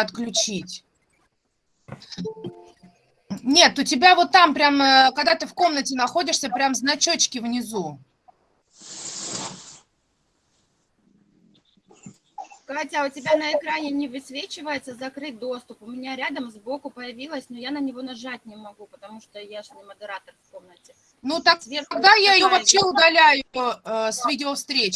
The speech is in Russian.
отключить. Нет, у тебя вот там прям, э, когда ты в комнате находишься, прям значочки внизу. Катя, а у тебя на экране не высвечивается закрыть доступ. У меня рядом сбоку появилось, но я на него нажать не могу, потому что я же не модератор в комнате. Ну так Сверху тогда я ее вообще удаляю э, с видеовстреч.